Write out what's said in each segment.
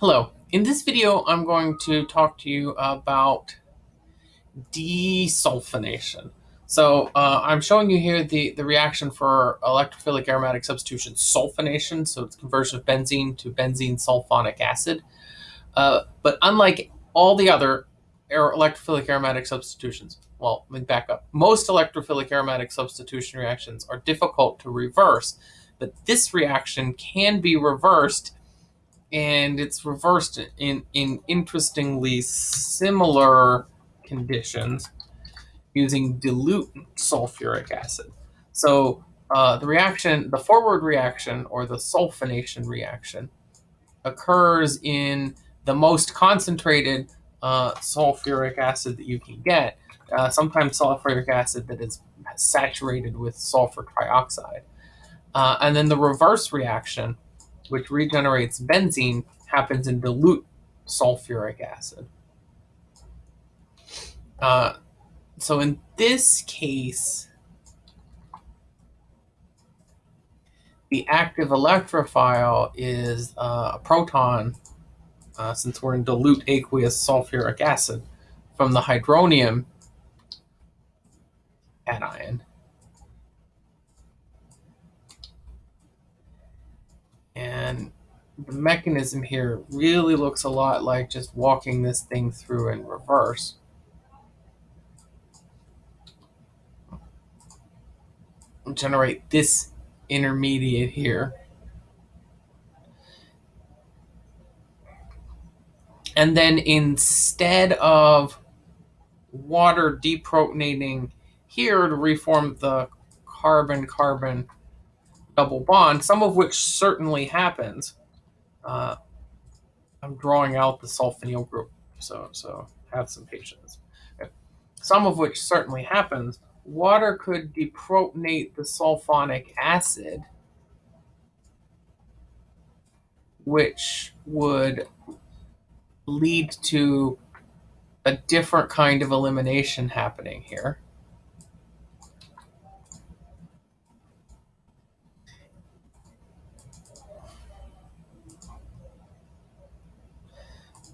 Hello. In this video, I'm going to talk to you about desulfonation. So uh, I'm showing you here the, the reaction for electrophilic aromatic substitution sulfonation. So it's conversion of benzene to benzene sulfonic acid. Uh, but unlike all the other electrophilic aromatic substitutions, well, let me back up. Most electrophilic aromatic substitution reactions are difficult to reverse, but this reaction can be reversed and it's reversed in, in interestingly similar conditions using dilute sulfuric acid. So uh, the reaction, the forward reaction or the sulfonation reaction occurs in the most concentrated uh, sulfuric acid that you can get, uh, sometimes sulfuric acid that is saturated with sulfur trioxide. Uh, and then the reverse reaction which regenerates benzene, happens in dilute sulfuric acid. Uh, so in this case, the active electrophile is uh, a proton, uh, since we're in dilute aqueous sulfuric acid, from the hydronium cation. And the mechanism here really looks a lot like just walking this thing through in reverse. Generate this intermediate here. And then instead of water deprotonating here to reform the carbon-carbon double bond, some of which certainly happens. Uh, I'm drawing out the sulfonyl group, so so have some patience. Some of which certainly happens. Water could deprotonate the sulfonic acid, which would lead to a different kind of elimination happening here.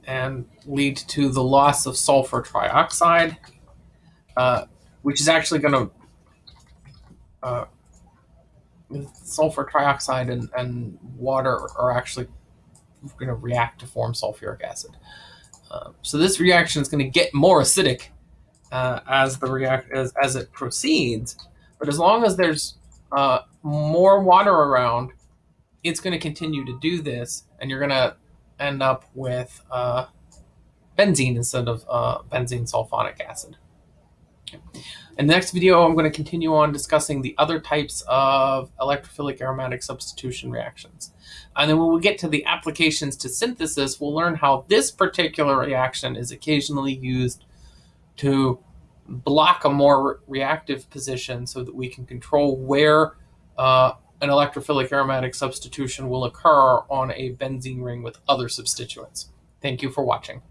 And lead to the loss of sulfur trioxide, uh, which is actually going to uh, sulfur trioxide and, and water are actually going to react to form sulfuric acid. Uh, so this reaction is going to get more acidic uh, as the react as, as it proceeds. But as long as there's uh, more water around, it's going to continue to do this, and you're going to end up with uh, benzene instead of uh, benzene sulfonic acid. In the next video, I'm going to continue on discussing the other types of electrophilic aromatic substitution reactions. And then when we get to the applications to synthesis, we'll learn how this particular reaction is occasionally used to block a more reactive position so that we can control where uh, an electrophilic aromatic substitution will occur on a benzene ring with other substituents. Thank you for watching.